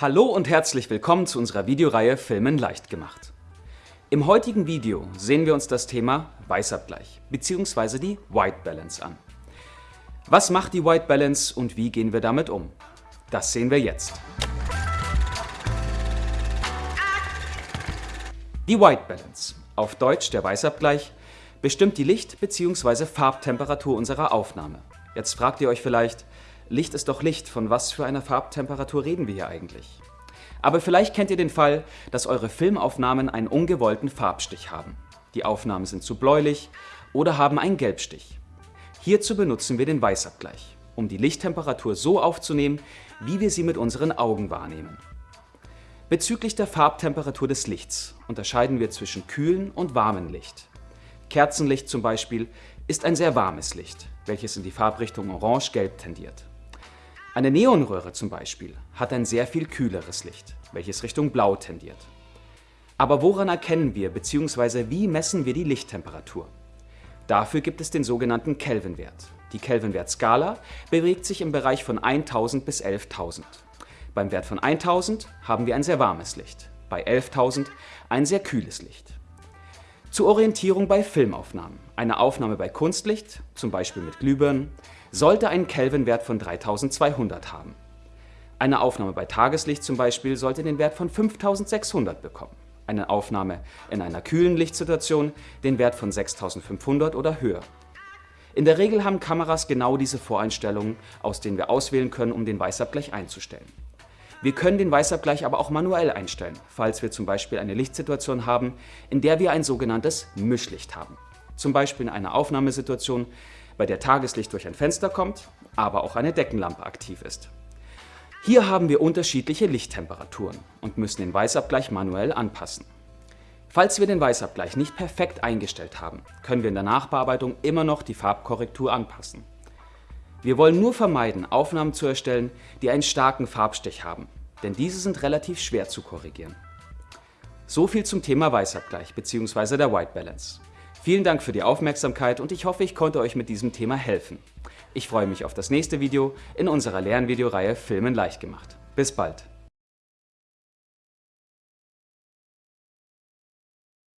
Hallo und herzlich willkommen zu unserer Videoreihe Filmen leicht gemacht. Im heutigen Video sehen wir uns das Thema Weißabgleich bzw. die White Balance an. Was macht die White Balance und wie gehen wir damit um? Das sehen wir jetzt. Die White Balance, auf Deutsch der Weißabgleich, bestimmt die Licht- bzw. Farbtemperatur unserer Aufnahme. Jetzt fragt ihr euch vielleicht, Licht ist doch Licht, von was für einer Farbtemperatur reden wir hier eigentlich? Aber vielleicht kennt ihr den Fall, dass eure Filmaufnahmen einen ungewollten Farbstich haben. Die Aufnahmen sind zu bläulich oder haben einen Gelbstich. Hierzu benutzen wir den Weißabgleich, um die Lichttemperatur so aufzunehmen, wie wir sie mit unseren Augen wahrnehmen. Bezüglich der Farbtemperatur des Lichts unterscheiden wir zwischen kühlen und warmen Licht. Kerzenlicht zum Beispiel ist ein sehr warmes Licht, welches in die Farbrichtung orange-gelb tendiert. Eine Neonröhre zum Beispiel hat ein sehr viel kühleres Licht, welches Richtung Blau tendiert. Aber woran erkennen wir bzw. wie messen wir die Lichttemperatur? Dafür gibt es den sogenannten Kelvinwert. Die Kelvinwertskala bewegt sich im Bereich von 1000 bis 11.000. Beim Wert von 1000 haben wir ein sehr warmes Licht, bei 11.000 ein sehr kühles Licht. Zur Orientierung bei Filmaufnahmen. Eine Aufnahme bei Kunstlicht, zum Beispiel mit Glühbirnen, sollte einen Kelvinwert von 3200 haben. Eine Aufnahme bei Tageslicht zum Beispiel sollte den Wert von 5600 bekommen. Eine Aufnahme in einer kühlen Lichtsituation den Wert von 6500 oder höher. In der Regel haben Kameras genau diese Voreinstellungen, aus denen wir auswählen können, um den Weißabgleich einzustellen. Wir können den Weißabgleich aber auch manuell einstellen, falls wir zum Beispiel eine Lichtsituation haben, in der wir ein sogenanntes Mischlicht haben. Zum Beispiel in einer Aufnahmesituation, bei der Tageslicht durch ein Fenster kommt, aber auch eine Deckenlampe aktiv ist. Hier haben wir unterschiedliche Lichttemperaturen und müssen den Weißabgleich manuell anpassen. Falls wir den Weißabgleich nicht perfekt eingestellt haben, können wir in der Nachbearbeitung immer noch die Farbkorrektur anpassen. Wir wollen nur vermeiden, Aufnahmen zu erstellen, die einen starken Farbstich haben, denn diese sind relativ schwer zu korrigieren. So viel zum Thema Weißabgleich bzw. der White Balance. Vielen Dank für die Aufmerksamkeit und ich hoffe, ich konnte euch mit diesem Thema helfen. Ich freue mich auf das nächste Video in unserer Lernvideoreihe Filmen leicht gemacht. Bis bald!